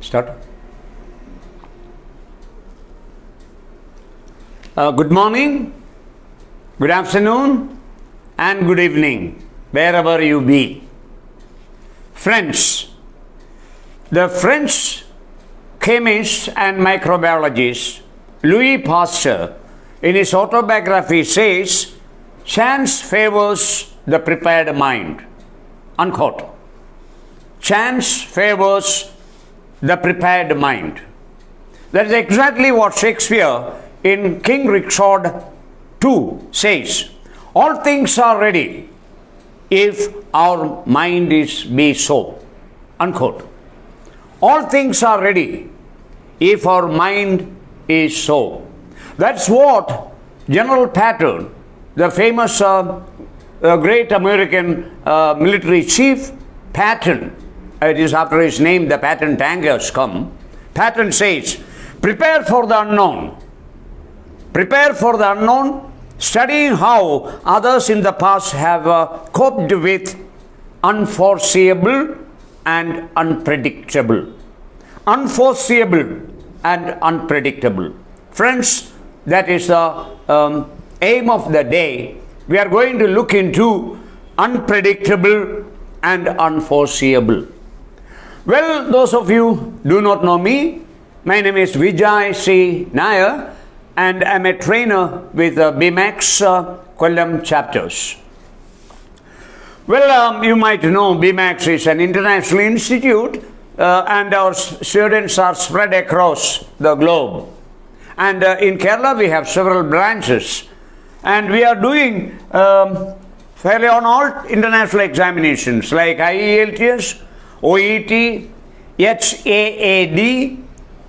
Start. Uh, good morning, good afternoon, and good evening, wherever you be. Friends, the French chemist and microbiologist Louis Pasteur, in his autobiography, says, Chance favors the prepared mind. Unquote. Chance favors the prepared mind. That is exactly what Shakespeare in King Richard II says. All things are ready if our mind is be so. Unquote. All things are ready if our mind is so. That's what General Patton, the famous uh, uh, great American uh, military chief, Patton, it is after his name the Patton tank has come. Patton says, prepare for the unknown. Prepare for the unknown, studying how others in the past have uh, coped with unforeseeable and unpredictable. Unforeseeable and unpredictable. Friends, that is the um, aim of the day. We are going to look into unpredictable and unforeseeable. Well, those of you do not know me, my name is Vijay C. Nair and I'm a trainer with uh, BMAX uh, chapters. Well, um, you might know BMAX is an international institute uh, and our students are spread across the globe. And uh, in Kerala, we have several branches, and we are doing um, fairly on all international examinations like IELTS, OET, HAAD,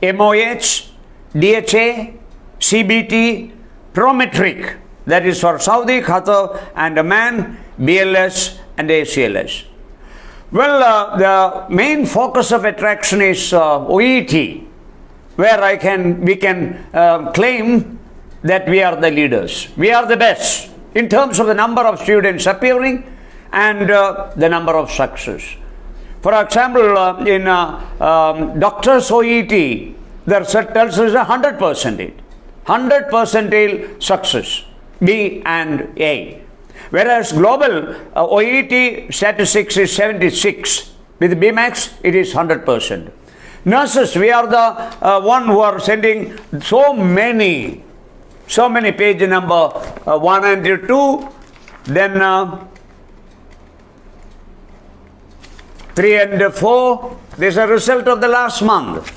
MOH, DHA, CBT, Prometric, that is for Saudi, Qatar, and Oman, BLS, and ACLS. Well, uh, the main focus of attraction is uh, OET, where I can we can uh, claim that we are the leaders. We are the best in terms of the number of students appearing and uh, the number of success. For example, uh, in uh, um, doctors OET, the result tells us hundred percent, hundred percentile success, B and A. Whereas global uh, OET statistics is 76. With BMAX, it is 100%. Nurses, we are the uh, one who are sending so many, so many page number uh, 1 and 2, then uh, 3 and 4, this is a result of the last month.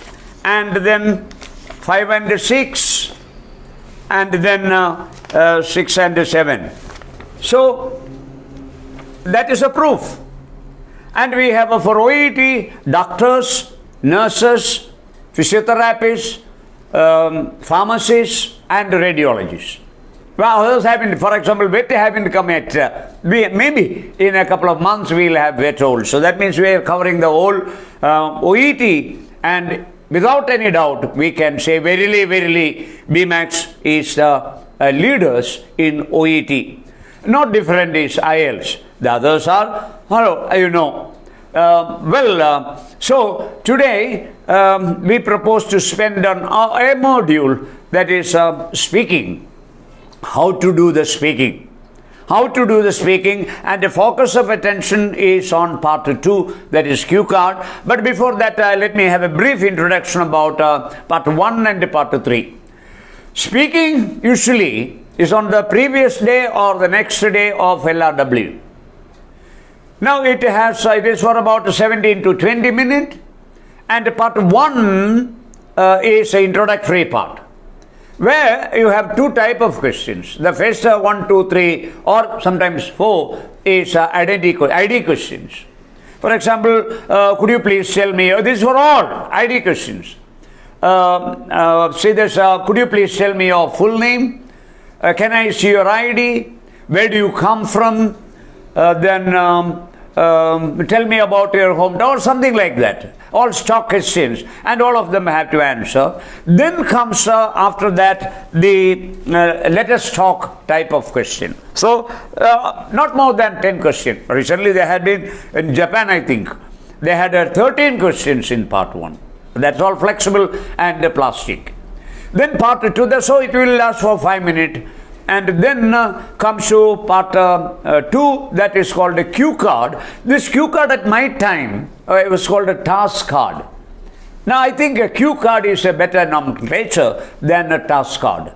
And then 5 and 6, and then uh, uh, 6 and 7. So that is a proof. And we have a OET doctors, nurses, physiotherapists, um, pharmacists, and radiologists. Well, others haven't, for example, vet haven't come yet. Uh, we, maybe in a couple of months we'll have also. So that means we are covering the whole uh, OET and without any doubt we can say verily, verily BMAX is the uh, leaders in OET. Not different is IELTS. The others are, hello, you know. Uh, well, uh, so today um, we propose to spend on a module that is uh, speaking. How to do the speaking. How to do the speaking, and the focus of attention is on part two, that is cue card. But before that, uh, let me have a brief introduction about uh, part one and part three. Speaking usually is on the previous day or the next day of LRW. Now it has it is for about 17 to 20 minutes, and part one uh, is the introductory part, where you have two type of questions. The first uh, one, two, three, or sometimes four is uh, identity ID questions. For example, uh, could you please tell me? Uh, these were all ID questions. Um, uh, say this. could you please tell me your full name? can I see your ID? Where do you come from? then um, um, tell me about your hometown or something like that all stock questions and all of them have to answer then comes uh, after that the uh, let us talk type of question so uh, not more than 10 questions recently they had been in japan i think they had uh, 13 questions in part 1 That's all flexible and plastic. Then part two, so it will last for five minutes. And then uh, comes to part uh, uh, two, that is called a cue card. This cue card at my time, uh, it was called a task card. Now I think a cue card is a better nomenclature than a task card.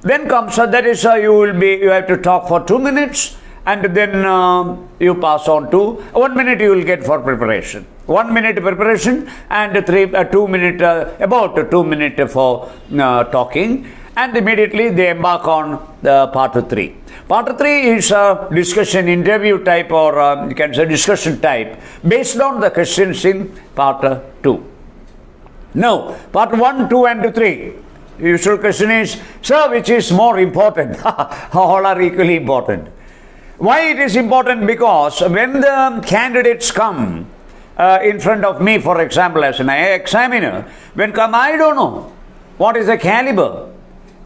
Then comes, uh, that is, uh, you will be, you have to talk for two minutes and then uh, you pass on to one minute you will get for preparation. One minute preparation and three, uh, two minute, about two minute for talking and immediately they embark on the part three. Part three is a discussion interview type or uh, you can say discussion type based on the questions in part two. Now, part 1, 2 and 3. Usual question is, sir, which is more important? All are equally important. Why it is important? Because when the candidates come uh, in front of me, for example, as an examiner, when come, I don't know what is the caliber.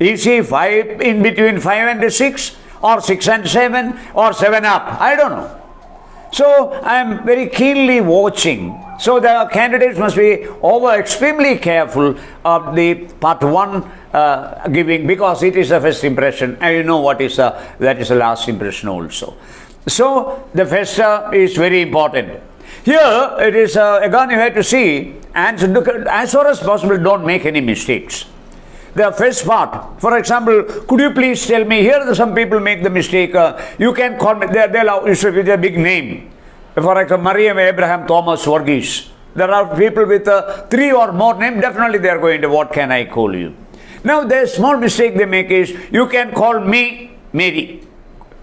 Is see five in between five and six, or six and seven, or seven up? I don't know. So I am very keenly watching. So the candidates must be over extremely careful of the part one uh, giving because it is the first impression and you know what is the, that is the last impression also. So the first uh, is very important. Here it is uh, again you have to see and as far as possible don't make any mistakes the first part. For example, could you please tell me, here some people make the mistake, uh, you can call me, they, they'll with a big name. For example, Mariam Abraham Thomas Varghese. There are people with uh, three or more names, definitely they are going to, what can I call you? Now, the small mistake they make is, you can call me Mary.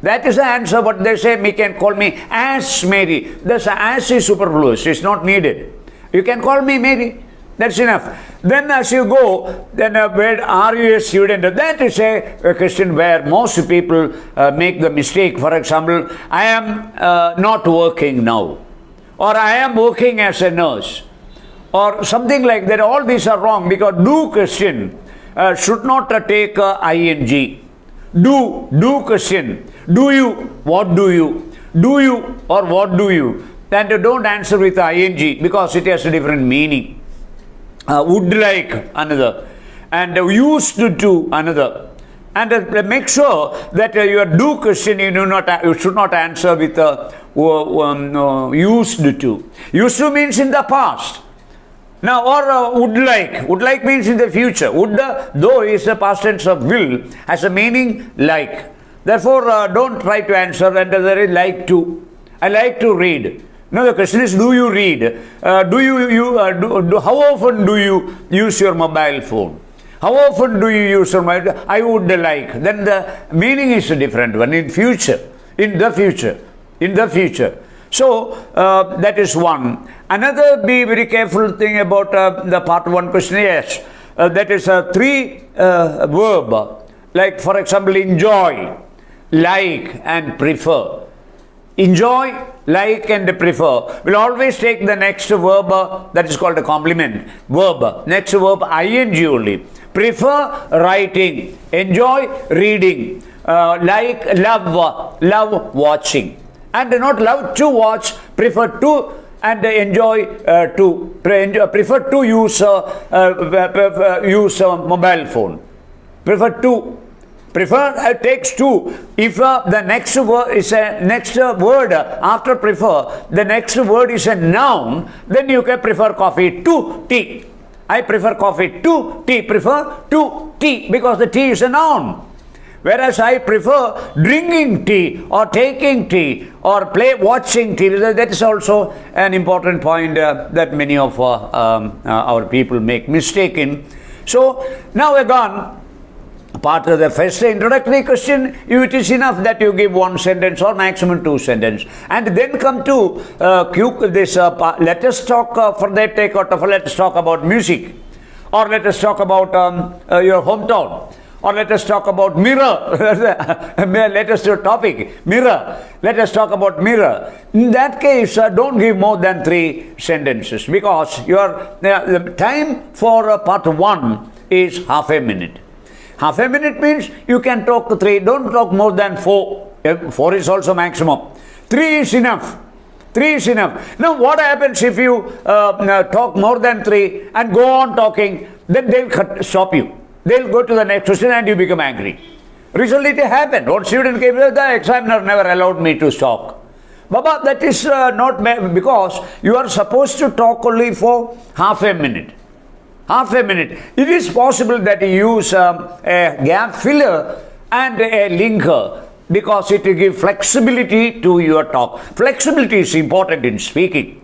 That is the answer, but they say, me can call me as Mary. This as is superfluous, it's not needed. You can call me Mary. That's enough. Then as you go, then uh, where are you a student? That is a, a question where most people uh, make the mistake. For example, I am uh, not working now. Or I am working as a nurse. Or something like that. All these are wrong because do question uh, should not uh, take uh, ing. Do, do question. Do you, what do you? Do you or what do you? Then don't answer with ing because it has a different meaning uh, would like another. And uh, used to another. And uh, make sure that uh, your do question you do not you should not answer with uh, um, used to. Used to means in the past. Now or uh, would like. Would like means in the future. Would though is a past tense of will has a meaning like. Therefore don't try to answer and there is like to. I like to read now the question is, do you read? Uh, do you, you uh, do, do, how often do you use your mobile phone? How often do you use your mobile? I would like. Then the meaning is a different one in future, in the future, in the future. So uh, that is one. Another be very careful thing about uh, the part one question. Yes, uh, that is a three uh, verb. Like for example, enjoy, like, and prefer enjoy, like and prefer will always take the next verb uh, that is called a complement verb. Next verb ing only. Prefer writing, enjoy reading, uh, like love, love watching. And not love to watch, prefer to and enjoy uh, to prefer to use uh, uh, use mobile phone. Prefer to Prefer uh, takes two. If uh, the next word is a next uh, word after prefer, the next word is a noun, then you can prefer coffee to tea. I prefer coffee to tea. Prefer to tea because the tea is a noun. Whereas I prefer drinking tea or taking tea or play watching TV. That is also an important point uh, that many of uh, um, uh, our people make mistake in. So now again, part of the first introductory question, it is enough that you give one sentence or maximum two sentences. And then come to uh, this, uh, let us talk, uh, for that take out of, let us talk about music. Or let us talk about um, uh, your hometown. Or let us talk about mirror. let us do a topic. Mirror. Let us talk about mirror. In that case, uh, don't give more than three sentences because your uh, the time for uh, part one is half a minute. Half a minute means you can talk to three. Don't talk more than four. Four is also maximum. Three is enough. Three is enough. Now, what happens if you uh, uh, talk more than three and go on talking? Then they'll cut, stop you. They'll go to the next question and you become angry. Recently, it happened. One student came, the examiner never allowed me to talk. Baba, that is uh, not because you are supposed to talk only for half a minute. Half a minute. It is possible that you use um, a gap filler and a linker because it will give flexibility to your talk. Flexibility is important in speaking.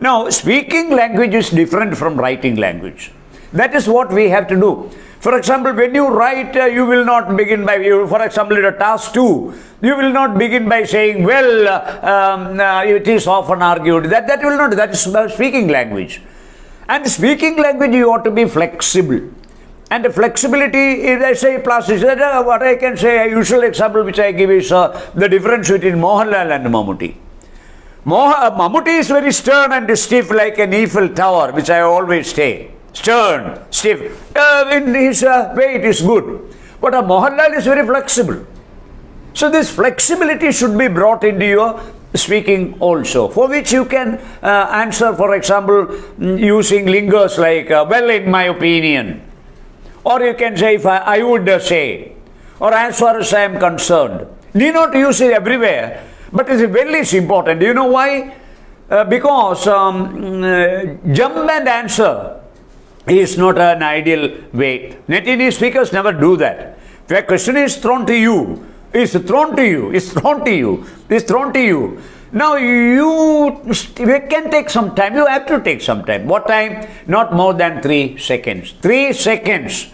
Now, speaking language is different from writing language. That is what we have to do. For example, when you write, uh, you will not begin by, you, for example, in a task 2, you will not begin by saying, well, uh, um, uh, it is often argued. That, that will not, that is speaking language. And speaking language, you ought to be flexible. And the flexibility is, I say, plasticity. Uh, what I can say, a usual example which I give is uh, the difference between Mohanlal and Mammootty. Moh- uh, is very stern and stiff like an Eiffel Tower, which I always say. Stern, stiff. Uh, in his uh, way, it is good. But a Mohanlal is very flexible. So this flexibility should be brought into your speaking also, for which you can uh, answer, for example, mm, using linkers like, uh, well, in my opinion, or you can say, if I, I would say, or as far as I am concerned. Need not use it everywhere, but it's very important. Do you know why? Uh, because um, uh, jump and answer is not an ideal way. Native speakers never do that. If a question is thrown to you, is thrown to you, is thrown to you, is thrown to you. Now you, can take some time. You have to take some time. What time? Not more than three seconds. Three seconds.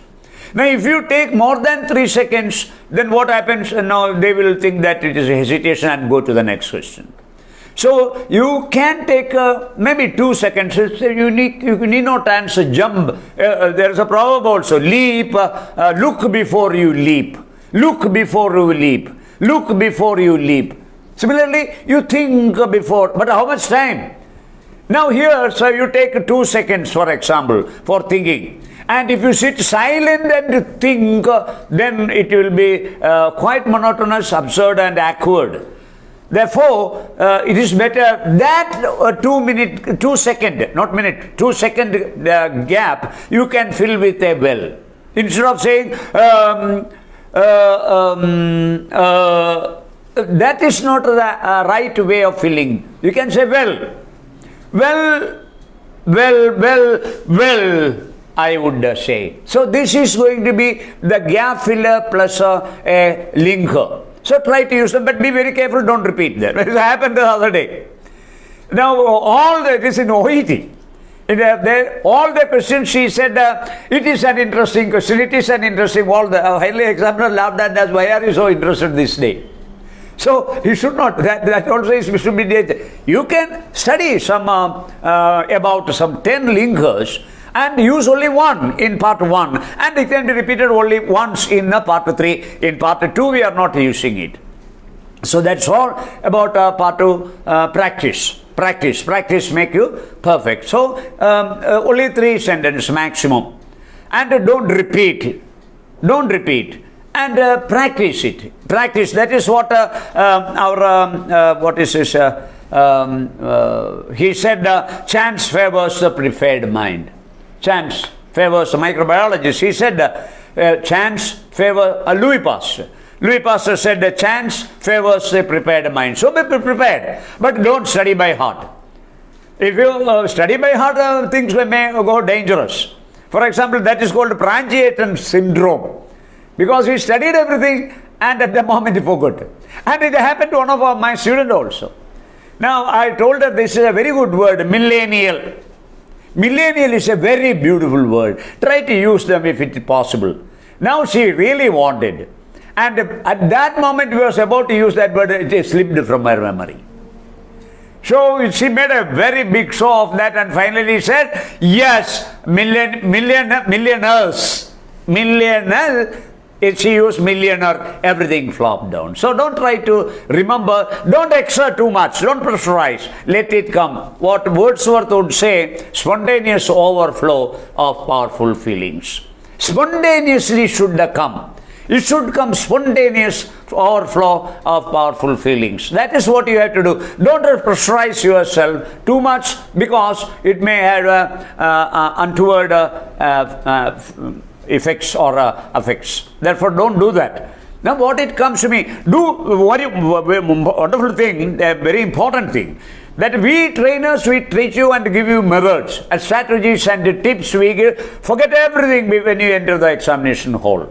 Now, if you take more than three seconds, then what happens? Now they will think that it is a hesitation and go to the next question. So you can take uh, maybe two seconds. You need, you need not answer jump. Uh, uh, there is a proverb also: leap, uh, uh, look before you leap. Look before you leap. Look before you leap. Similarly, you think before, but how much time? Now here, so you take two seconds, for example, for thinking. And if you sit silent and think, then it will be uh, quite monotonous, absurd, and awkward. Therefore, uh, it is better that uh, two minute, two second, not minute, two second uh, gap you can fill with a well. Instead of saying, um, um, uh, that is not the right way of filling. You can say, well, well, well, well, well. I would uh, say. So this is going to be the gap filler plus uh, a linker. So try to use them, but be very careful, don't repeat that. It happened the other day. Now, all that is in OET. Uh, there, all the questions she said, uh, it is an interesting question, it is an interesting, all the uh, highly examiner laughed at that, why are you so interested this day? So you should not, that, that also is should be, you can study some, uh, uh, about some 10 linkers and use only one in part 1 and it can be repeated only once in the part 3 in part 2 we are not using it. So that's all about uh, part 2 uh, practice practice practice make you perfect. So um, uh, only three sentences maximum. And uh, don't repeat. Don't repeat. And uh, practice it. Practice. That is what uh, um, our um, what is this um, he said chance favors the prepared mind. Chance favors the microbiologist. He said uh, chance favors uh, Louis Pasteur. Louis Pasteur said the chance favors a prepared mind. So be prepared, but don't study by heart. If you uh, study by heart, uh, things may go dangerous. For example, that is called Prangiatin syndrome. Because he studied everything and at the moment he forgot. And it happened to one of my students also. Now, I told her this is a very good word, millennial. Millennial is a very beautiful word. Try to use them if it is possible. Now she really wanted. And at that moment we was about to use that word, it slipped from her memory. So she made a very big show of that and finally said, yes, million, million, millionaires, millionaire if she used millionaire, everything flopped down. So don't try to remember, don't exert too much, don't pressurize, let it come. What Wordsworth would say, spontaneous overflow of powerful feelings. Spontaneously should come. It should come spontaneous overflow of powerful feelings. That is what you have to do. Don't pressurize yourself too much because it may have uh, uh, untoward uh, effects or uh, effects. Therefore, don't do that. Now, what it comes to me, do very wonderful thing, a very important thing that we trainers we teach you and give you methods and strategies and tips we give forget everything when you enter the examination hall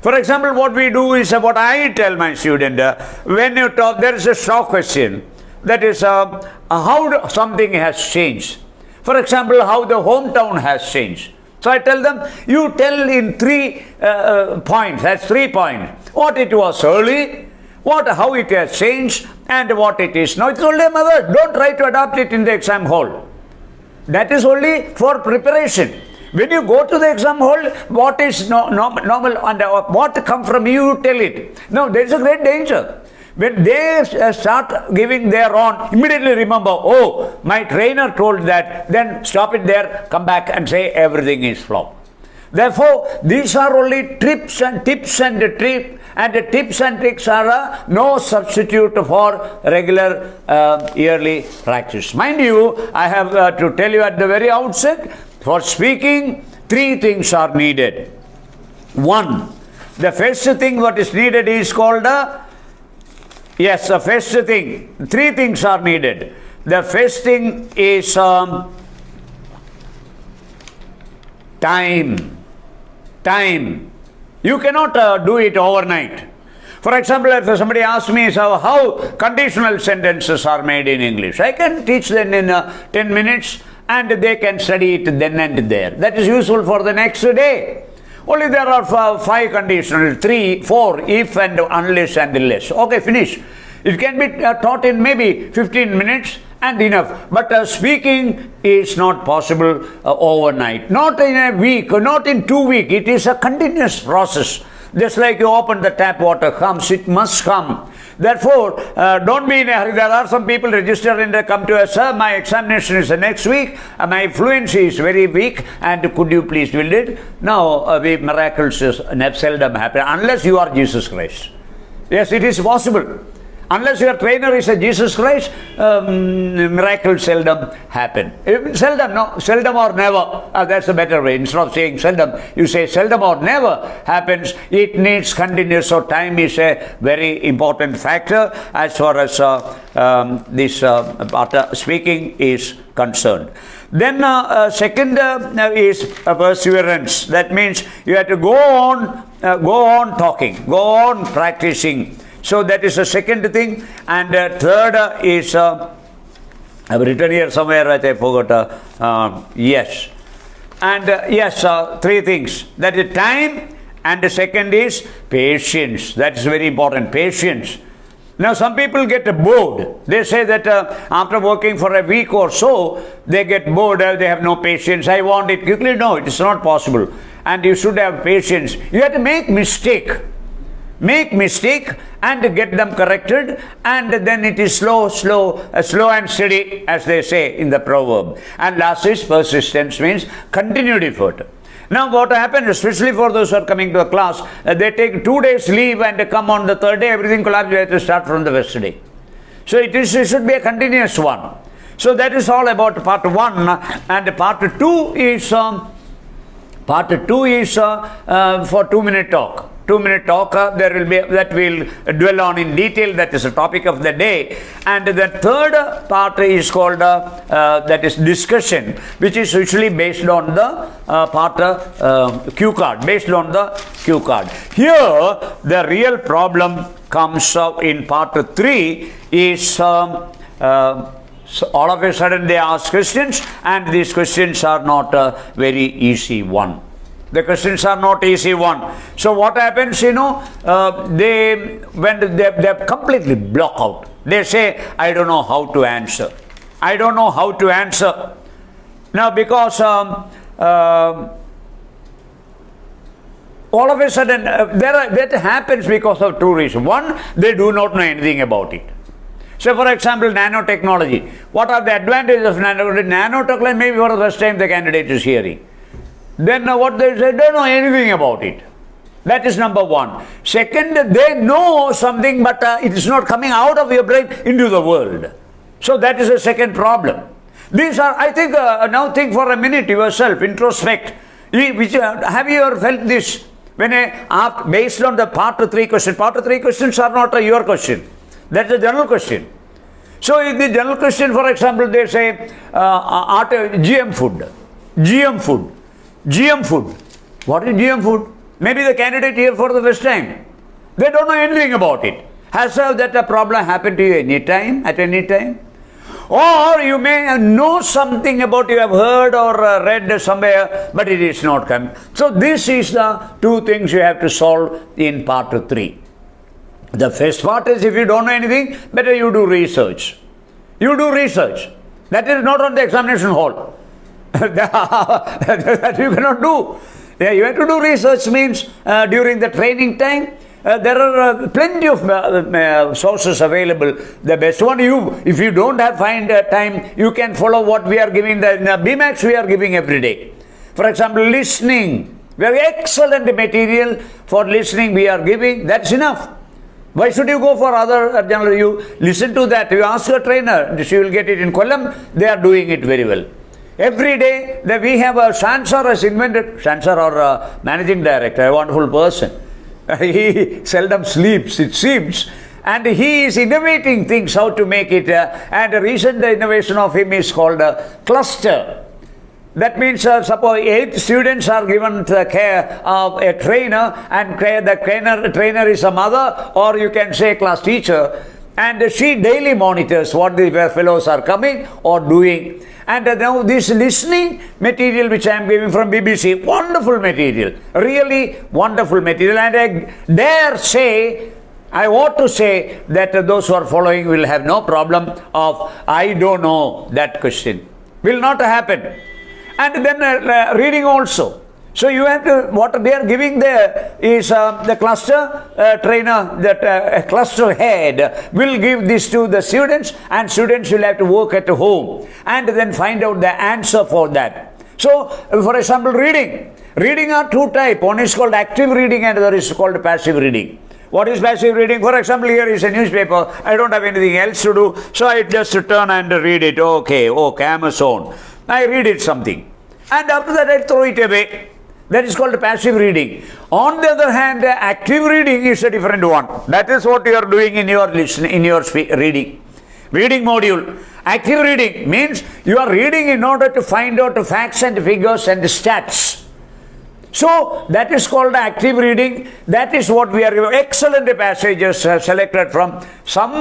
for example what we do is uh, what i tell my student uh, when you talk there is a short question that is uh, how something has changed for example how the hometown has changed so I tell them, you tell in three uh, uh, points, that's three points. What it was early, what, how it has changed, and what it is now. It's only a method. Don't try to adopt it in the exam hall. That is only for preparation. When you go to the exam hall, what is no, no, normal and uh, what come from you, tell it. No, there is a great danger. When they uh, start giving their own, immediately remember, oh, my trainer told that, then stop it there, come back and say everything is flop. Therefore, these are only tips and tips and trip and the tips and tricks are uh, no substitute for regular uh, yearly practice. Mind you, I have uh, to tell you at the very outset, for speaking, three things are needed. One, the first thing what is needed is called a Yes, the first thing, three things are needed. The first thing is um, time. Time. You cannot uh, do it overnight. For example, if somebody asks me so how conditional sentences are made in English, I can teach them in uh, 10 minutes and they can study it then and there. That is useful for the next day. Only there are five conditional, three, four, if and unless and unless. Okay, finish. It can be uh, taught in maybe 15 minutes and enough. But uh, speaking is not possible uh, overnight. Not in a week, not in two weeks. It is a continuous process. Just like you open the tap water comes, it must come. Therefore, uh, don't be in a hurry. There are some people registered and they come to us, sir, my examination is the next week, uh, my fluency is very weak, and could you please build it? No, uh, we, miracles seldom happen unless you are Jesus Christ. Yes, it is possible. Unless your trainer is a Jesus Christ, um, miracles seldom happen. Seldom, no, seldom or never. Uh, that's a better way. Instead of saying seldom, you say seldom or never happens. It needs continuous. So time is a very important factor as far as uh, um, this uh, speaking is concerned. Then uh, uh, second uh, is perseverance. That means you have to go on, go on talking, go on practicing so that is the second thing. And uh, third uh, is, uh, I've written here somewhere, I forgot, uh, uh, yes. And uh, yes, three things. That is time, and the second is patience. That is very important, patience. Now, some people get bored. They say that uh, after working for a week or so, they get bored, uh, they have no patience. I want it quickly. No, it is not possible. And you should have patience. You have to make mistake make mistake and get them corrected and then it is slow slow uh, slow and steady as they say in the proverb. And last is persistence means continued effort. Now what happens especially for those who are coming to a class uh, they take two days leave and come on the third day everything collapses they have to start from the first day. So it is it should be a continuous one. So that is all about part one and part two is um, part two is uh, uh for two minute talk two minute talk uh, there will be that we'll dwell on in detail. That is the topic of the day. And the third part is called uh, uh, that is discussion which is usually based on the uh, part uh, cue card based on the cue card. Here the real problem comes up in part 3 is um, uh, so all of a sudden they ask questions and these questions are not a very easy one the questions are not easy one. So what happens, you know, uh, they, when they, they completely block out. They say, I don't know how to answer. I don't know how to answer. Now because um, uh, all of a sudden, uh, are, that happens because of two reasons. One, they do not know anything about it. So, for example, nanotechnology. What are the advantages of nanotechnology? Nanotechnology, maybe for the first time the candidate is hearing then what they say, don't know anything about it. That is number one. Second, they know something, but uh, it is not coming out of your brain into the world. So that is the second problem. These are, I think, uh, now think for a minute yourself, introspect. Uh, have you ever felt this? When I, ask, based on the part of three question, part of three questions are not your question. That's a general question. So in the general question, for example, they say uh, art, GM food, GM food, GM food. What is GM food? Maybe the candidate here for the first time. They don't know anything about it. Has that a problem happened to you any time, at any time? Or you may know something about you have heard or uh, read somewhere, but it is not come. So this is the two things you have to solve in part three. The first part is if you don't know anything, better you do research. You do research. That is not on the examination hall. that you cannot do. Yeah, you have to do research means uh, during the training time, uh, there are uh, plenty of uh, uh, sources available. The best one, you if you don't have find uh, time, you can follow what we are giving. The, the BMAX we are giving every day. For example, listening. Very excellent material for listening we are giving. That's enough. Why should you go for other general? You listen to that. You ask your trainer. She will get it in Kollam. They are doing it very well. Every day that we have a Shansar has invented, Shansar or a managing director, a wonderful person. he seldom sleeps, it seems. And he is innovating things how to make it. Uh, and the recent innovation of him is called a cluster. That means, uh, suppose eight students are given the care of a trainer, and the trainer, trainer is a mother, or you can say class teacher, and she daily monitors what the fellows are coming or doing. And now this listening material which I am giving from BBC, wonderful material, really wonderful material. And I dare say, I ought to say that those who are following will have no problem of, I don't know that question. Will not happen. And then uh, reading also. So you have to, what they are giving there is uh, the cluster uh, trainer, that uh, cluster head will give this to the students and students will have to work at home and then find out the answer for that. So, for example, reading. Reading are two type. One is called active reading and the other is called passive reading. What is passive reading? For example, here is a newspaper. I don't have anything else to do. So I just turn and read it. Okay, okay, Amazon. I read it something. And after that I throw it away. That is called passive reading. On the other hand, active reading is a different one. That is what you are doing in your listen, in your reading. Reading module. Active reading means you are reading in order to find out facts and figures and stats. So that is called active reading. That is what we are excellent passages selected from some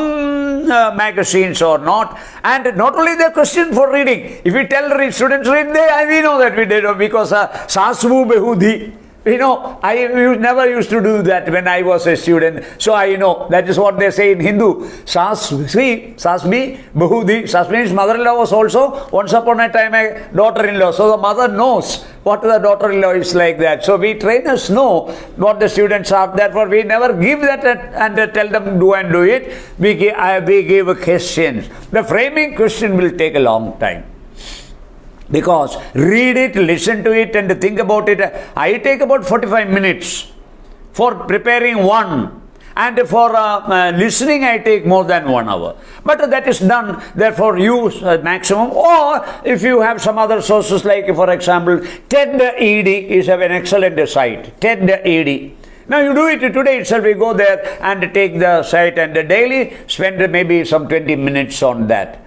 uh, magazines or not. And not only the question for reading. If we tell students read, they we know that we did because uh, Behudi you know, I never used to do that when I was a student. So I you know that is what they say in Hindu. Sasvi, Sasmi, Bahudi. Sasmi's mother-in-law was also once upon a time a daughter-in-law. So the mother knows what the daughter-in-law is like that. So we trainers know what the students are. Therefore, we never give that and tell them do and do it. We give, we give questions. The framing question will take a long time because read it, listen to it, and think about it. I take about 45 minutes for preparing one. And for uh, uh, listening, I take more than one hour. But that is done, therefore, use uh, maximum. Or if you have some other sources, like, for example, TED ED is an excellent site. TED ED. Now you do it today itself, you go there and take the site and daily spend maybe some 20 minutes on that.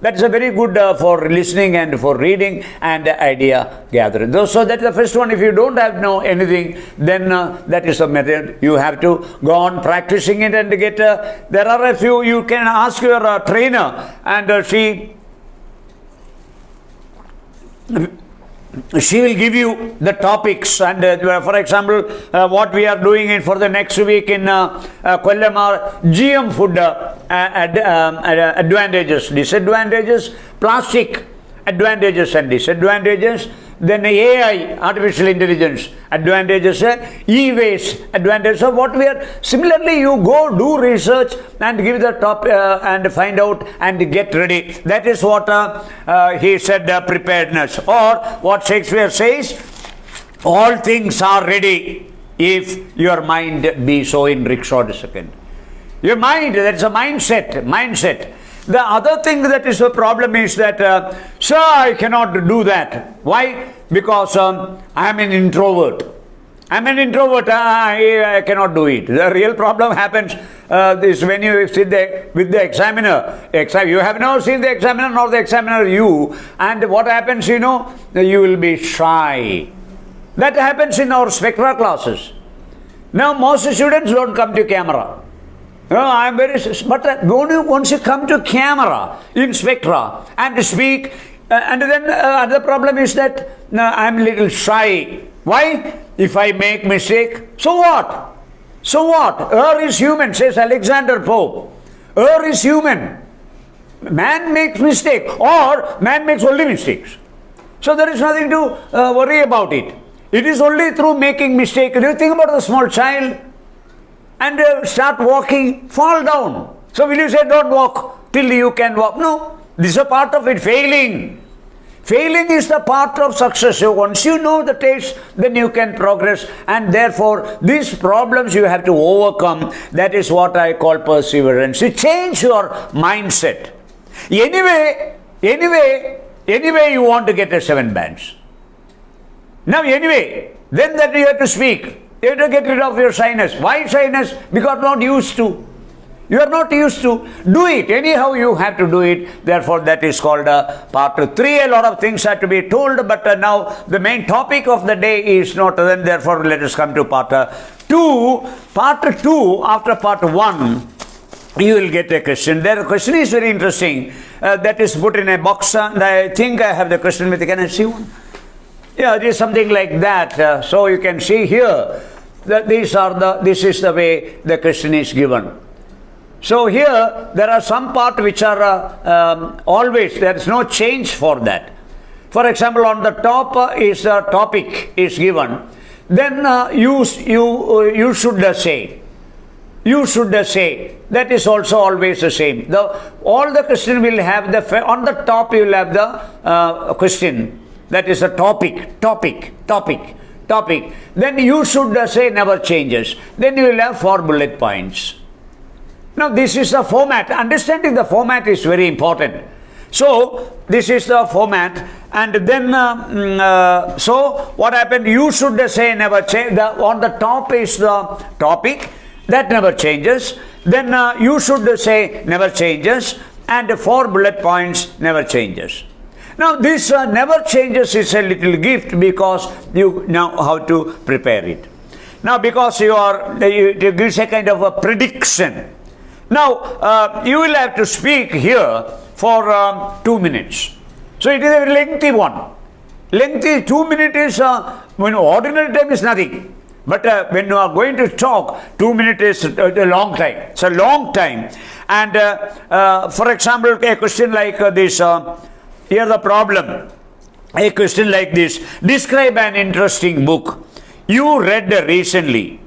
That's a very good uh, for listening and for reading and idea gathering. So that's the first one. If you don't have know anything, then uh, that is a method. You have to go on practicing it and get. Uh, there are a few. You can ask your uh, trainer, and uh, she she will give you the topics and uh, for example uh, what we are doing in for the next week in uh, uh, Kollam are GM food uh, ad, um, advantages disadvantages plastic advantages and disadvantages then AI, artificial intelligence, advantages, e-waste, advantages of what we are. Similarly, you go do research and give the top uh, and find out and get ready. That is what uh, uh, he said, uh, preparedness. Or what Shakespeare says, all things are ready. if your mind be so in Richard second. Your mind, that's a mindset, mindset. The other thing that is a problem is that, uh, sir, I cannot do that. Why? Because um, I am an introvert. I'm an introvert. I, I cannot do it. The real problem happens uh, is when you sit there with the examiner. Exam, you have never seen the examiner nor the examiner you. And what happens, you know, you will be shy. That happens in our spectra classes. Now most students don't come to camera. No, I am very, but once you come to camera in spectra and speak, uh, and then uh, the problem is that uh, I am a little shy. Why? If I make mistake, so what? So what? Err is human, says Alexander Pope. Err is human. Man makes mistake, or man makes only mistakes. So there is nothing to uh, worry about it. It is only through making mistake. Do you think about the small child? And uh, start walking, fall down. So will you say don't walk till you can walk? No, this is a part of it, failing. Failing is the part of success. So once you know the taste, then you can progress. And therefore, these problems you have to overcome. That is what I call perseverance. You change your mindset. Anyway, anyway, anyway, you want to get a seven bands. Now, anyway, then that you have to speak. You have to get rid of your shyness. Why shyness? Because not used to. You are not used to. Do it. Anyhow, you have to do it. Therefore, that is called uh, part three. A lot of things have to be told, but uh, now the main topic of the day is not. Then, therefore, let us come to part uh, two. Part two, after part one, you will get a question. The question is very interesting. Uh, that is put in a box, and I think I have the question with. Can I see one? Yeah, it is something like that. Uh, so you can see here that these are the this is the way the question is given. So here there are some part which are uh, um, always there is no change for that. For example, on the top uh, is a topic is given. Then uh, you you uh, you should say. You should say that is also always the same. The all the question will have the on the top you will have the uh, question that is a topic, topic, topic topic, then you should uh, say never changes. Then you will have four bullet points. Now, this is the format. Understanding the format is very important. So, this is the format, and then uh, mm, uh, so what happened? You should say never change. The, on the top is the topic that never changes. Then uh, you should say never changes, and four bullet points never changes. Now, this uh, never changes it's a little gift because you know how to prepare it. Now, because you are, it gives a kind of a prediction. Now, uh, you will have to speak here for um, two minutes. So, it is a lengthy one. Lengthy, two minutes is, uh, when ordinary time is nothing. But uh, when you are going to talk, two minutes is a long time. It's a long time. And uh, uh, for example, a question like uh, this uh, here the problem. A question like this. Describe an interesting book you read recently.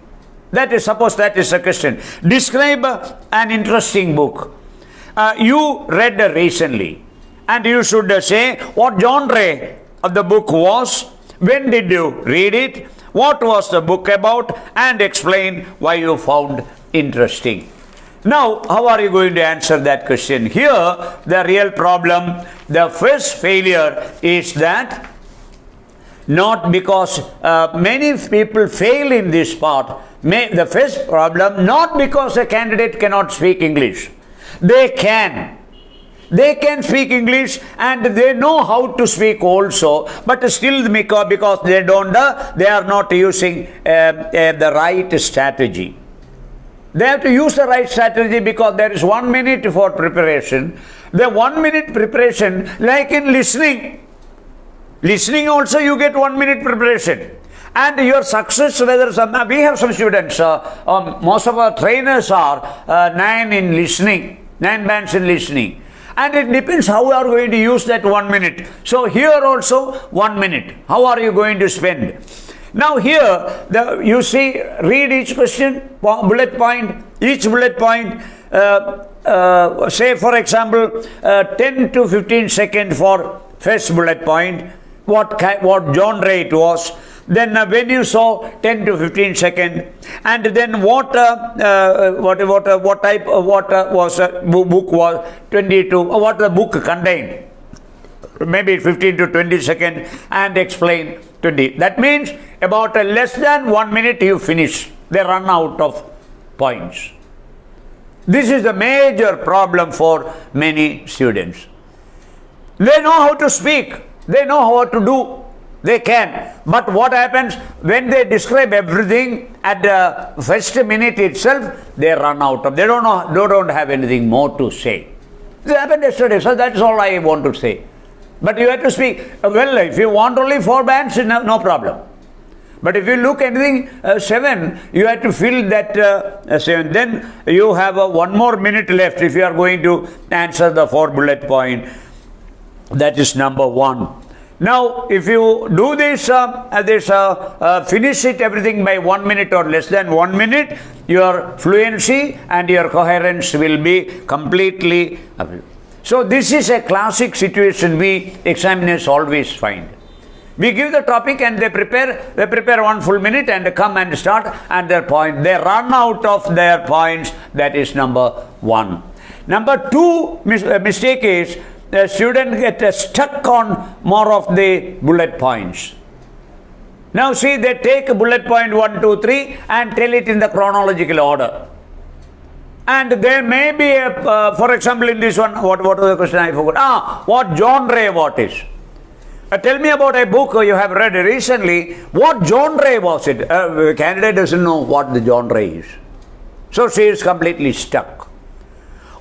That is, suppose that is a question. Describe an interesting book uh, you read recently. And you should say what genre of the book was, when did you read it, what was the book about, and explain why you found interesting. Now, how are you going to answer that question? Here, the real problem, the first failure is that not because uh, many people fail in this part. May, the first problem, not because a candidate cannot speak English. They can. They can speak English and they know how to speak also, but still because they don't, uh, they are not using uh, uh the right strategy. They have to use the right strategy because there is one minute for preparation. The one minute preparation, like in listening, listening also you get one minute preparation. And your success, whether some, we have some students, uh, um, most of our trainers are uh, nine in listening, nine bands in listening. And it depends how you are going to use that one minute. So here also one minute. How are you going to spend? Now here, the, you see, read each question, bullet point, each bullet point, uh, uh, say for example, uh, 10 to 15 second for first bullet point, what, what genre it was, then uh, when you saw 10 to 15 second, and then what, uh, uh, what, what, uh, what type, what uh, was uh, book was 22, uh, what the book contained maybe 15 to 20 second and explain 20 that means about a less than one minute you finish they run out of points. This is the major problem for many students. They know how to speak they know how to do they can. But what happens when they describe everything at the first minute itself they run out of they don't know they don't have anything more to say. It happened yesterday so that's all i want to say but you have to speak. Uh, Well, if you want only four bands, no, no problem. But if you look anything uh, seven, you have to fill that uh, uh, seven. Then you have uh, one more minute left if you are going to answer the four bullet point. That is number one. Now, if you do this, uh, this finish it everything by one minute or less than one minute, your fluency and your coherence will be completely. So, this is a classic situation we examiners always find. We give the topic and they prepare, they prepare one full minute and come and start and their point. They run out of their points. That is number one. Number two uh, mistake is the student get uh, stuck on more of the bullet points. Now see, they take bullet point one, two, three and tell it in the chronological order. And there may be a, uh, for example, in this one, what, what was the question I forgot? Ah, what genre what is? Uh, tell me about a book you have read recently. What genre was it? Uh, candidate doesn't know what the genre is. So she is completely stuck.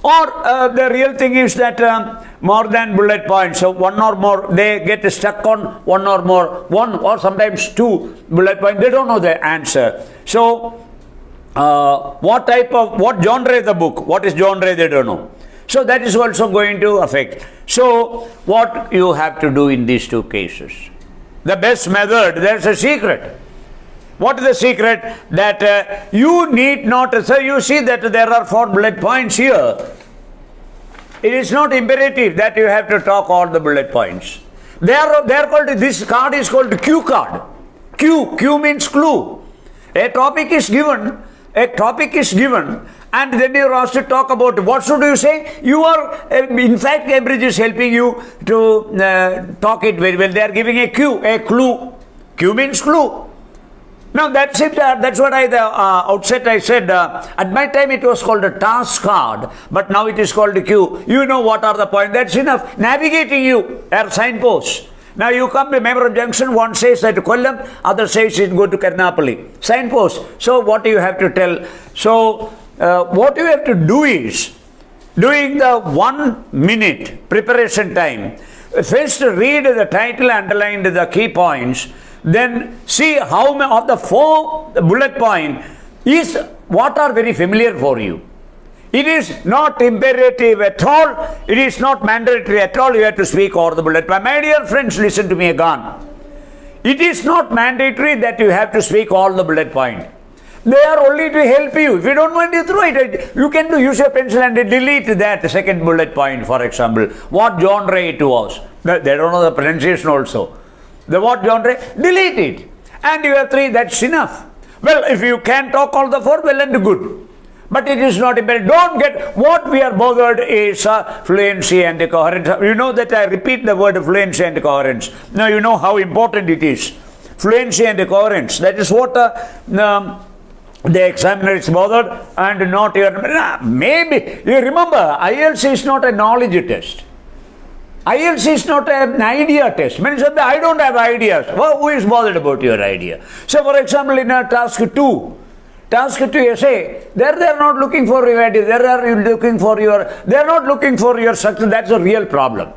Or uh, the real thing is that um, more than bullet points, so one or more, they get stuck on one or more, one or sometimes two bullet points. They don't know the answer. So, uh, what type of, what genre is the book? What is genre? They don't know. So that is also going to affect. So, what you have to do in these two cases? The best method, there's a secret. What is the secret? That uh, you need not, so you see that there are four bullet points here. It is not imperative that you have to talk all the bullet points. They are, they are called, this card is called cue card. cue, cue means clue. A topic is given, a topic is given, and then you are asked to talk about what should you say. You are, uh, in fact, Cambridge is helping you to uh, talk it very well. They are giving a cue, a clue. cue means clue. Now that's it. Uh, that's what I the uh, outset I said. Uh, at my time it was called a task card, but now it is called a cue You know what are the points. That's enough. Navigating you are signposts. Now you come to Member Junction. One says that to Kollam, other says it go to Karnapalli. Signpost. So what do you have to tell? So uh, what you have to do is during the one minute preparation time. First read the title, underline the key points then see how many of the four bullet point is what are very familiar for you. It is not imperative at all. It is not mandatory at all. You have to speak all the bullet point. My dear friends, listen to me again. It is not mandatory that you have to speak all the bullet point. They are only to help you. If you don't want to throw it, you can do use your pencil and delete that second bullet point, for example. What genre it was. They don't know the pronunciation also. The what genre? Delete it. And you have three, that's enough. Well, if you can talk all the four, well and good. But it is not imperative. Don't get what we are bothered is uh, fluency and coherence. You know that I repeat the word fluency and coherence. Now you know how important it is. Fluency and coherence. That is what uh, um, the examiner is bothered and not your. Maybe you remember IELTS is not a knowledge test. IELTS is not an idea test. Many say, I don't have ideas. Well, who is bothered about your idea? So, for example, in a task 2, task to essay, there they are not looking for idea. There are looking for your, they are not looking for your structure. That's a real problem.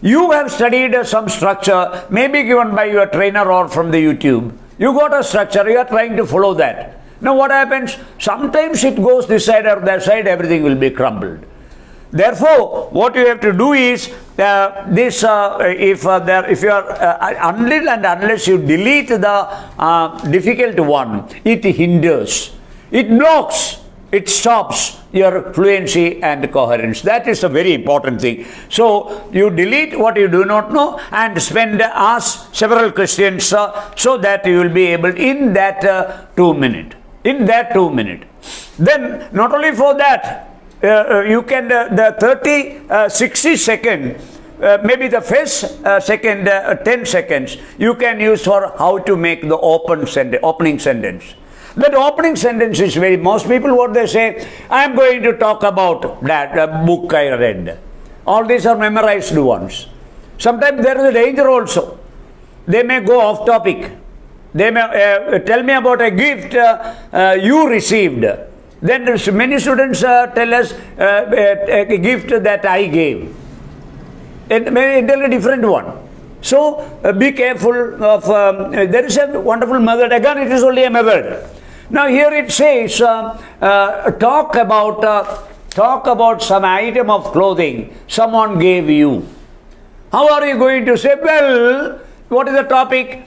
You have studied some structure, maybe given by your trainer or from the YouTube. You got a structure, you are trying to follow that. Now, what happens? Sometimes it goes this side or that side, everything will be crumbled. Therefore, what you have to do is uh, this: uh, if uh, there, if you are uh, until and unless you delete the uh, difficult one, it hinders, it blocks. it stops your fluency and coherence. That is a very important thing. So you delete what you do not know and spend ask several questions uh, so that you will be able in that uh, two minute. In that two minute. Then not only for that, you can uh, the 30, uh, 60 second uh, maybe the first uh, second uh, 10 seconds you can use for how to make the open sentence, opening sentence. That opening sentence is very, most people what they say, I am going to talk about that uh, book I read. All these are memorized ones. Sometimes there is a danger also. They may go off topic. They may uh, tell me about a gift uh, uh, you received. Then many students uh, tell us uh, a, a gift that I gave. It may tell a different one. So uh, be careful of, um, there is a wonderful method. Again, it is only a method. Now here it says, uh, uh, talk about uh, talk about some item of clothing someone gave you. How are you going to say? Well, what is the topic?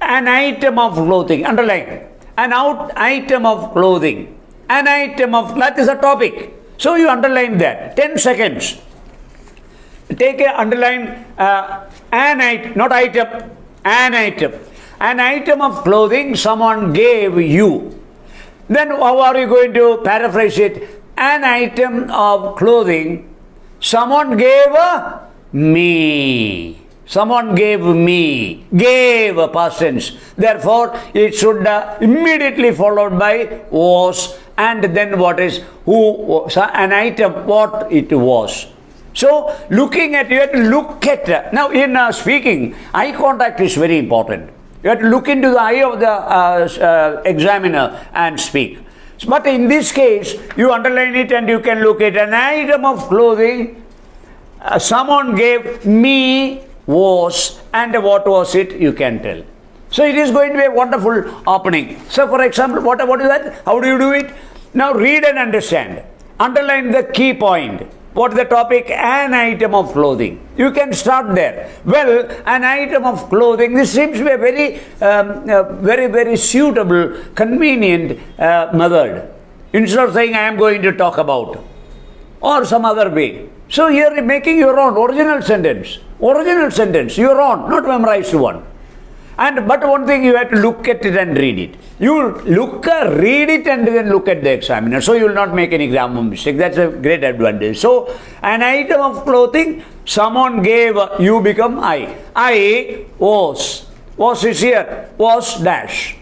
An item of clothing. Underline. An out item of clothing. An item of that is a topic. So you underline that. Ten seconds. Take a underline uh, an item, not item, an item. An item of clothing someone gave you. Then how are you going to paraphrase it? An item of clothing someone gave me. Someone gave me. Gave a past tense. Therefore, it should uh, immediately followed by was and then what is who an item what it was. So, looking at, you have to look at, now in uh, speaking, eye contact is very important. You have to look into the eye of the uh, uh, examiner and speak. But in this case, you underline it and you can look at an item of clothing uh, someone gave me was and what was it you can tell. So it is going to be a wonderful opening. So for example, what, what is that? How do you do it? Now read and understand. Underline the key point. What is the topic? An item of clothing. You can start there. Well, an item of clothing. This seems to be a very, um, very, very suitable, convenient uh, method. Instead of saying, I am going to talk about, or some other way. So here making your own original sentence. Original sentence, your own, not memorized one. And but one thing you have to look at it and read it. You look, uh, read it, and then look at the examiner. So you will not make any grammar mistake. That's a great advantage. So an item of clothing someone gave you become I. I was was is here was dash.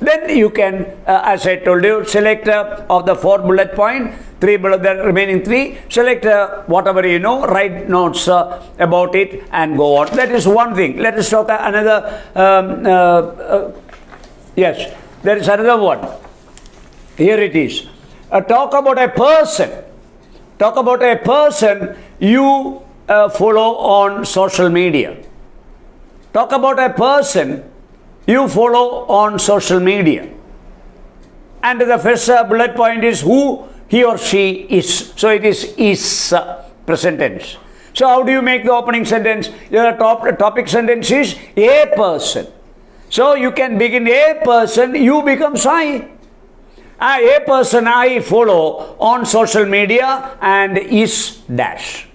Then you can, uh, as I told you, select uh, of the four bullet point three below the remaining three select uh, whatever you know write notes uh, about it and go on. That is one thing. Let us talk another um, uh, uh yes there is another one. Here it is. Uh, talk about a person. Talk about a person you follow on social media. Talk about a person you follow on social media. And the first bullet point is who he or she is. So it is is uh, present tense. So how do you make the opening sentence? The top, topic sentence is a person. So you can begin a person, you become I. Uh, a person I follow on social media and is dash.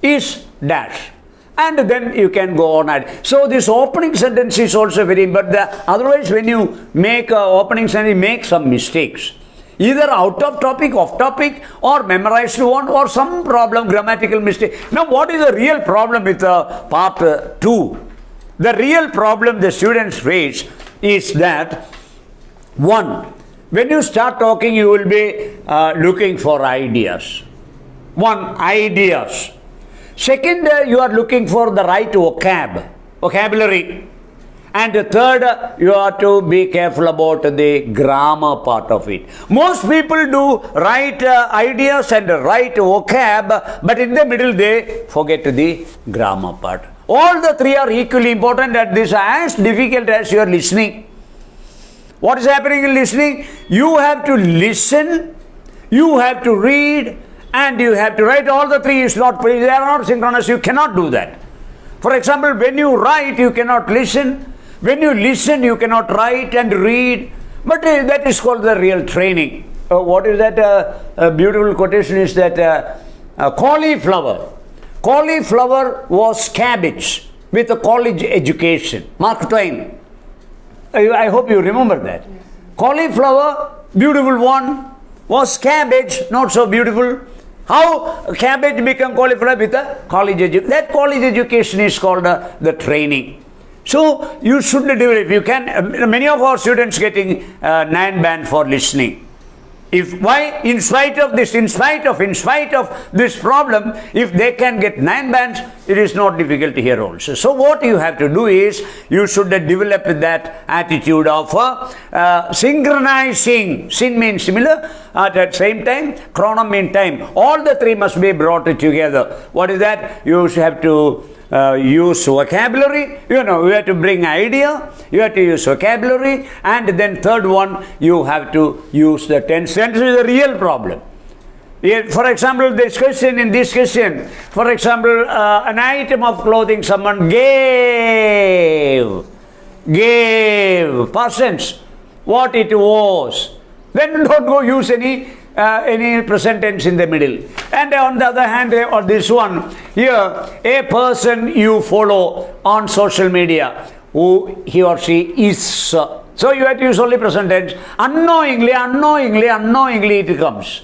Is dash. And then you can go on and so this opening sentence is also very but the, otherwise when you make a opening sentence make some mistakes either out of topic, off topic, or memorized one, or some problem, grammatical mistake. Now, what is the real problem with uh, part uh, 2? The real problem the students face is that one, when you start talking, you will be uh, looking for ideas. One, ideas. Second, uh, you are looking for the right vocab, vocabulary. And third, you have to be careful about the grammar part of it. Most people do write uh, ideas and write vocab, but in the middle they forget the grammar part. All the three are equally important and this as difficult as you are listening. What is happening in listening? You have to listen, you have to read, and you have to write. All the three is not, they are not synchronous. You cannot do that. For example, when you write, you cannot listen. When you listen, you cannot write and read, but uh, that is called the real training. uh, what is that uh, beautiful quotation is that uh, uh, cauliflower. Cauliflower was cabbage with a college education. Mark Twain. I, I hope you remember that. Cauliflower, beautiful one, was cabbage, not so beautiful. How cabbage become cauliflower with a college education? That college education is called uh, the training. So you should develop. You can. Uh, many of our students getting uh, nine band for listening. If why, in spite of this, in spite of, in spite of this problem, if they can get nine bands, it is not difficult here also. So what you have to do is, you should develop that attitude of uh, uh, synchronizing. Sin means similar, at the same time, chronom means time. All the three must be brought together. What is that? You should have to uh, use vocabulary, you know, you have to bring idea, you have to use vocabulary, and then third one, you have to use the tense. Tense is a real problem. For example, this question, in this question, for example, uh, an item of clothing someone gave, gave, persons, what it was. Then don't go use any uh, any present tense in the middle. And on the other hand, uh, or this one, here, a person you follow on social media, who he or she is. So you have to use only present tense. Unknowingly, unknowingly, unknowingly it comes.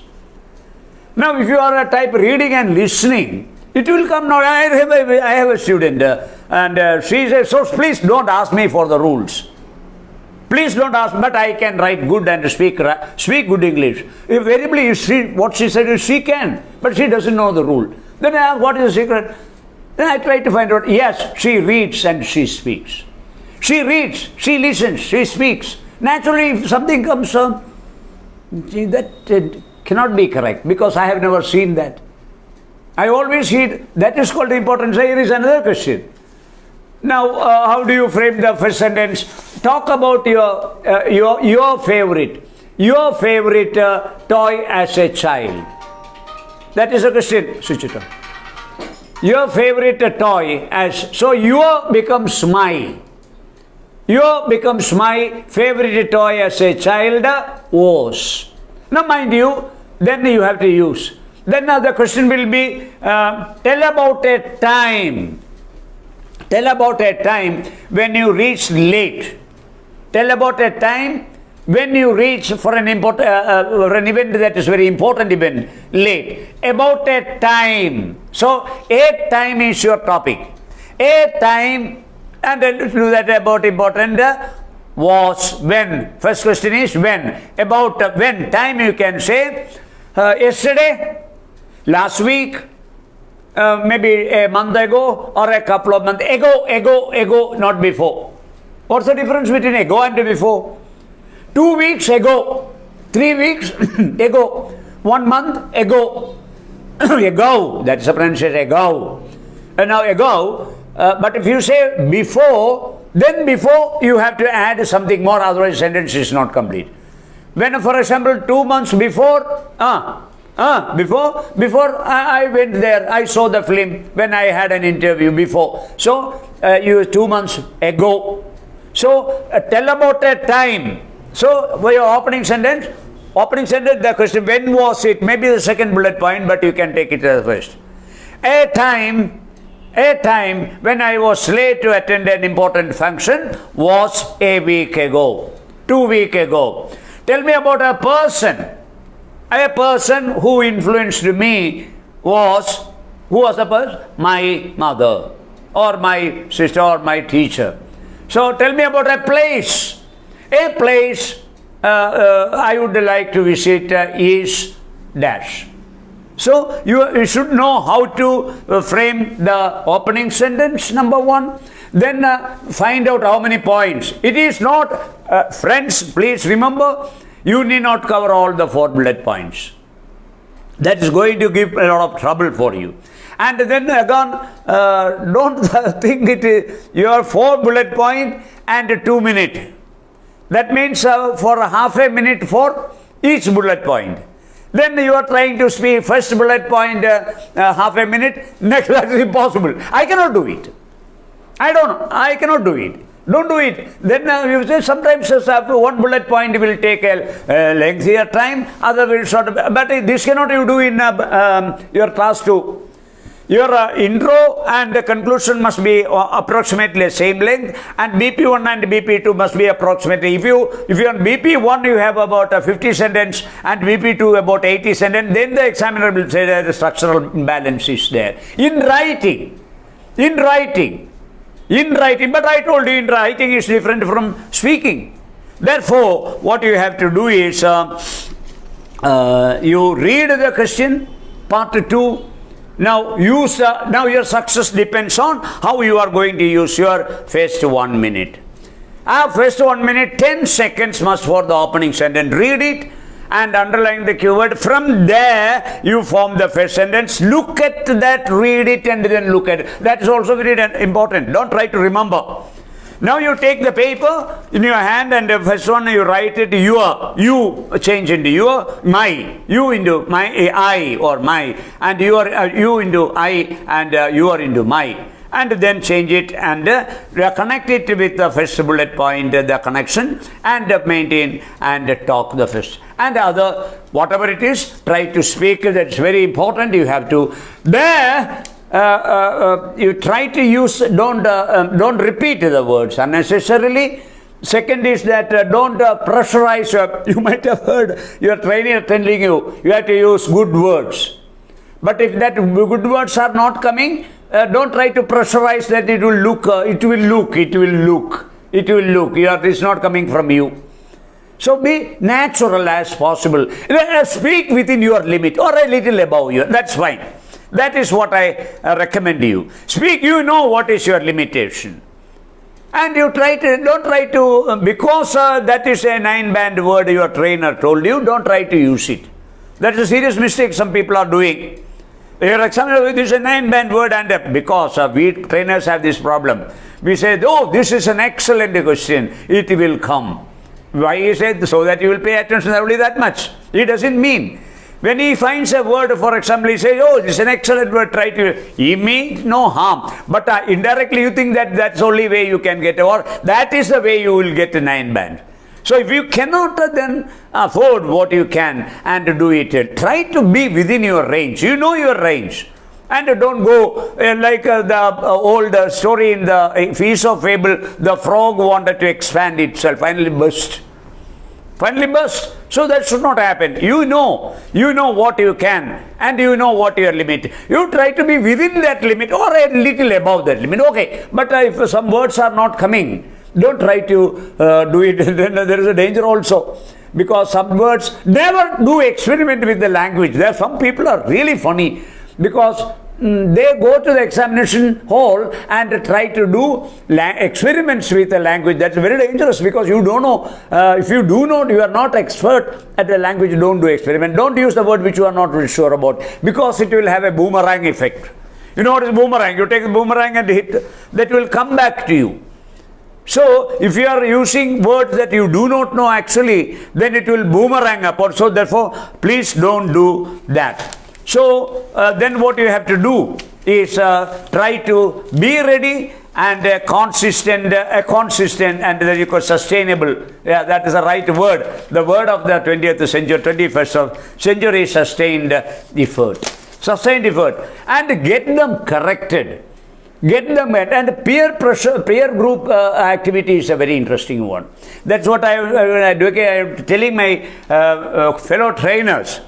Now, if you are a type reading and listening, it will come now. I have a, I have a student uh, and uh, she says, so please don't ask me for the rules. Please don't ask, but I can write good and speak speak good English. Invariably, she, what she said is she can, but she doesn't know the rule. Then I ask, what is the secret? Then I try to find out, yes, she reads and she speaks. She reads, she listens, she speaks. Naturally, if something comes, uh, that uh, cannot be correct because I have never seen that. I always see that is called importance. Here is another question. Now, uh, how do you frame the first sentence? Talk about your uh, your your favorite, your favorite uh, toy as a child. That is a question, Switch it on. Your favorite toy as so your becomes my. Your becomes my favorite toy as a child was. Now, mind you, then you have to use. Then now the question will be uh, tell about a time Tell about a time when you reach late. Tell about a time when you reach for an important uh, uh, an event that is very important event late. About a time. So a time is your topic. A time and then do that about important uh, was when. First question is when. About when time you can say uh, yesterday, last week, uh, maybe a month ago or a couple of months ago, ago, ago, not before. What's the difference between ago and before? Two weeks ago, three weeks ago, one month ago, ago, that's the pronunciation ago. And now ago, uh, but if you say before, then before you have to add something more, otherwise sentence is not complete. When, for example, two months before, ah, Ah, before before I, I, went there, I saw the film when I had an interview before. So uh, you two months ago. So uh, tell about a time. So for your opening sentence, opening sentence, the question when was it? Maybe the second bullet point, but you can take it as first. A time, a time when I was late to attend an important function was a week ago, two week ago. Tell me about a person a person who influenced me was, who was the person? My mother or my sister or my teacher. So tell me about a place. A place uh, uh, I would like to visit uh, is dash. So you, you, should know how to uh, frame the opening sentence, number one. Then uh, find out how many points. It is not, uh, friends, please remember, you need not cover all the four bullet points. That is going to give a lot of trouble for you. And then again, uh, don't think it is your four bullet point and two minute. That means uh, for half a minute for each bullet point. Then you are trying to speak first bullet point uh, uh half a minute, next that is impossible. I cannot do it. I don't know. I cannot do it. Don't do it. Then uh, you say sometimes uh, one bullet point will take a uh, lengthier time, other will short. But this cannot you do in uh, um, your class too. Your uh, intro and the conclusion must be uh, approximately same length, and BP1 and BP2 must be approximately. If you if you on BP1 you have about a 50 sentence and BP2 about 80 sentence, then the examiner will say that the structural imbalance is there. In writing, in writing, in writing, but I told you in writing is different from speaking. Therefore, what you have to do is uh, uh, you read the question, part two. Now use. Uh, now your success depends on how you are going to use your first one minute. Uh, first one minute, ten seconds must for the opening sentence. Read it and underline the keyword. From there, you form the first sentence. Look at that, read it, and then look at it. That is also very important. Don't try to remember. Now you take the paper in your hand and the first one you write it your, you change into your, my, you into my, I or my, and you are, uh, you into I and uh, you are into my and then change it and uh, connect it with the first bullet point, uh, the connection, and uh, maintain and uh, talk the first. And other, whatever it is, try to speak. That's very important. You have to. There, uh, uh, uh, you try to use, don't, um, don't repeat the words unnecessarily. Second is that uh, don't uh, pressurize. Uh, you might have heard your trainer telling you you have to use good words. But if that good words are not coming, uh, don't try to pressurize that it will look, uh, it will look, it will look, it will look. It is not coming from you. So be natural as possible. Speak within your limit or a little above you. That's fine. That is what I uh, recommend you. Speak, you know what is your limitation. And you try to, don't try to, uh, because uh, that is a nine band word your trainer told you, don't try to use it. That is a serious mistake some people are doing. Your examiner, this is a nine band word, and because we trainers have this problem, we say, oh, this is an excellent question, it will come. Why is said So that you will pay attention only that much. It doesn't mean. When he finds a word, for example, he says, oh, this is an excellent word, try to, he means no harm. But uh, indirectly you think that that's the only way you can get, or that is the way you will get a nine band. So if you cannot then afford what you can and do it, try to be within your range. You know your range. And don't go uh, like uh, the uh, old story in the Feast of Fable, the frog wanted to expand itself, finally burst. Finally burst. So that should not happen. You know, you know what you can and you know what your limit. You try to be within that limit or a little above that limit. Okay, but if some words are not coming, don't try to uh, do it. there is a danger also. Because some words, never do experiment with the language. There some people are really funny because mm, they go to the examination hall and try to do experiments with the language. That's very dangerous because you don't know. Uh, if you do not, you are not expert at the language, don't do experiment. Don't use the word which you are not really sure about because it will have a boomerang effect. You know what is boomerang? You take the boomerang and hit, that will come back to you. So, if you are using words that you do not know actually, then it will boomerang upward. So, therefore, please don't do that. So, uh, then what you have to do is uh, try to be ready and uh, consistent, uh, consistent and that you call sustainable. Yeah, that is the right word. The word of the 20th century, 21st century sustained effort. Sustained effort. And get them corrected get them at and peer pressure peer group uh, activity is a very interesting one. That's what i i am telling my uh, uh, fellow trainers.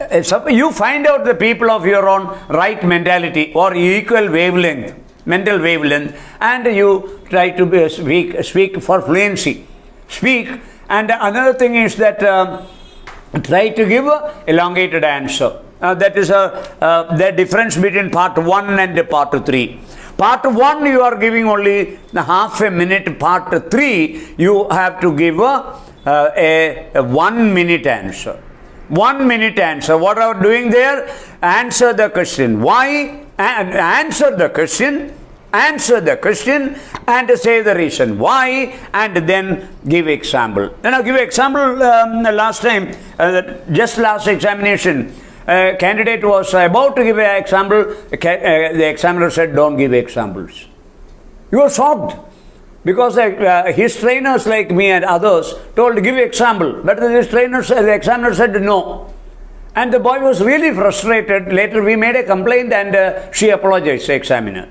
Uh, you find out the people of your own right mentality or equal wavelength mental wavelength and you try to be, speak speak for fluency. Speak and another thing is that um, try to give a elongated answer uh, that is a, uh, the difference between part 1 and part 3. Part 1 you are giving only half a minute. Part 3 you have to give a, uh, a, a 1 minute answer. 1 minute answer. What are you doing there? Answer the question. Why? And answer the question answer the question and say the reason why and then give example then i'll give example um, last time uh, just last examination a candidate was about to give an example, the examiner said, don't give examples. You are shocked. Because uh, his trainers like me and others told give example. But his trainers, the examiner said no. And the boy was really frustrated. Later we made a complaint and uh, she apologized, the examiner.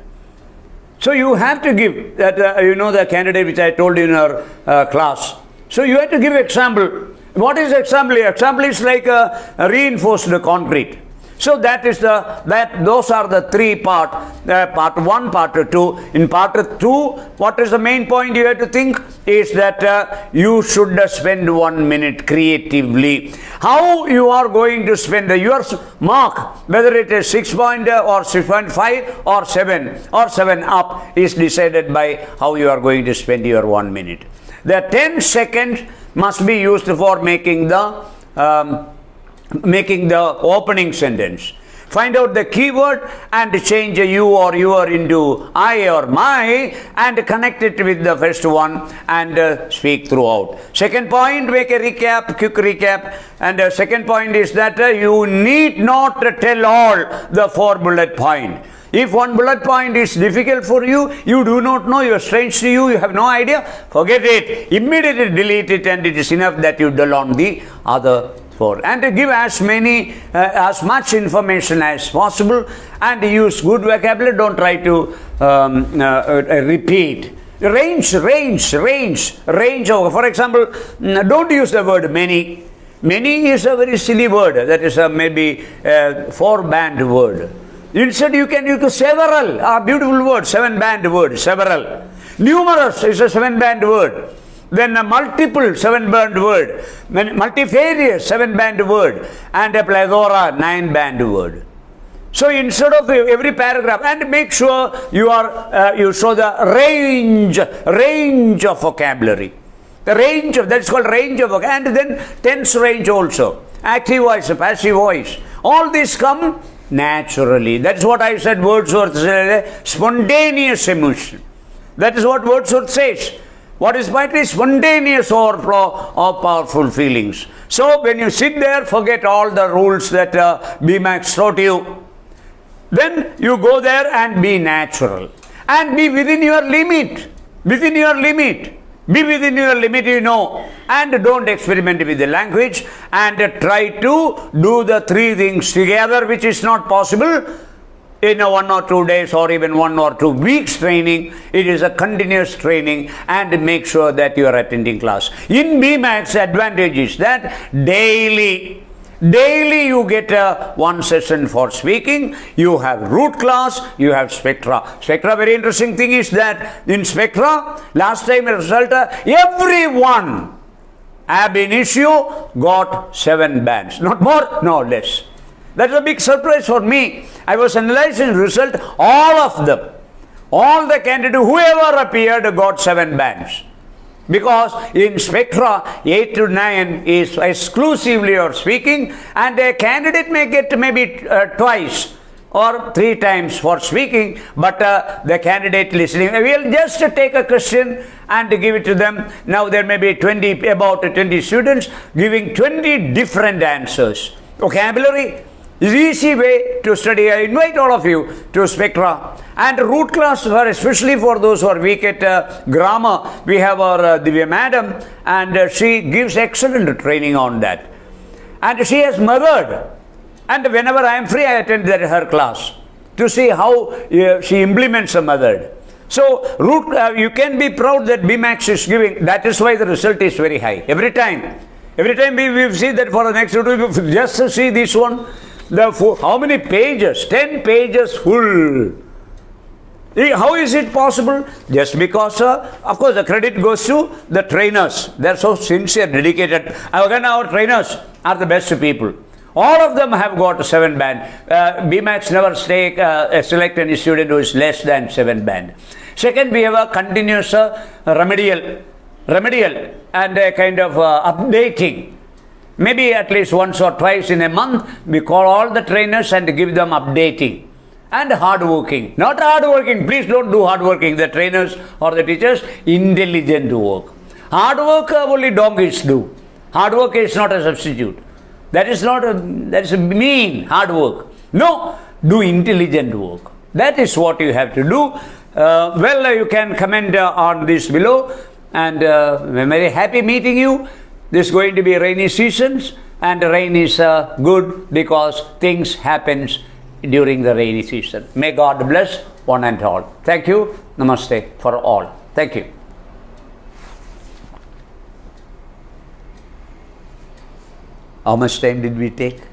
So you have to give that, uh, you know, the candidate which I told you in our uh, class. So you have to give example. What is example? Example is like a, a reinforced concrete. So that is the that those are the three part uh, part one part two. In part two, what is the main point you have to think is that uh, you should spend one minute creatively. How you are going to spend your mark, whether it is six point uh, or six point five or seven or seven up, is decided by how you are going to spend your one minute. The ten seconds must be used for making the um, making the opening sentence. Find out the keyword and change you or your into I or my and connect it with the first one and uh, speak throughout. Second point, make a recap, quick recap. And uh, second point is that uh, you need not tell all the four bullet point. If one bullet point is difficult for you, you do not know, you are strange to you, you have no idea, forget it. Immediately delete it and it is enough that you dwell on the other for and to give as many uh, as much information as possible and use good vocabulary. Don't try to um, uh, uh, repeat. Range range range range of for example mm, don't use the word many. Many is a very silly word. That is a maybe a four band word. Instead you can use several a beautiful word seven band word several. Numerous is a seven band word then a multiple seven band word, multifarious seven band word, and a plethora nine band word. So instead of every paragraph, and make sure you are uh, you show the range range of vocabulary, the range of that's called range of and then tense range also, active voice, passive voice. All these come naturally. That's what I said. Wordsworth said, spontaneous emotion. That is what Wordsworth says. What is poetry? Spontaneous overflow of powerful feelings. So when you sit there, forget all the rules that uh, BMAX taught you. Then you go there and be natural. And be within your limit. Within your limit. Be within your limit, you know. And don't experiment with the language. And try to do the three things together, which is not possible in a one or two days or even one or two weeks training it is a continuous training and make sure that you are attending class. In bmax advantage is that daily daily you get a one session for speaking you have root class you have spectra. Spectra very interesting thing is that in spectra last time result everyone ab initio got seven bands. Not more no less that's a big surprise for me. I was analyzing result, all of them, all the candidates, whoever appeared got seven bands. Because in spectra, 8 to 9 is exclusively your speaking, and a candidate may get maybe uh, twice or three times for speaking, but uh, the candidate listening. We'll just take a question and give it to them. Now there may be 20, about 20 students giving 20 different answers. Vocabulary, easy way to study. I invite all of you to Spectra. And root class, for, especially for those who are weak at uh, grammar, we have our uh, Divya madam and uh, she gives excellent training on that. And she has mothered. And whenever I am free, I attend that, her class to see how uh, she implements a method. So, root, uh, you can be proud that BMAX is giving. That is why the result is very high. Every time. Every time we, we see that for the next two, just see this one, the how many pages? 10 pages full. How is it possible? Just because, uh, of course, the credit goes to the trainers. They're so sincere, dedicated. Again, our trainers are the best people. All of them have got a seven band. Uh, BMAX never stay, uh, select any student who is less than seven band. Second, we have a continuous uh, remedial, remedial and a kind of uh, updating Maybe at least once or twice in a month, we call all the trainers and give them updating. And hardworking. Not hardworking. Please don't do hardworking. The trainers or the teachers, intelligent work. Hard work only donkeys do. Hard work is not a substitute. That is not a, that is a mean hard work. No, do intelligent work. That is what you have to do. Uh, well, you can comment uh, on this below. And uh, I'm very happy meeting you. This is going to be rainy seasons, and rain is uh, good because things happens during the rainy season. May God bless one and all. Thank you. Namaste for all. Thank you. How much time did we take?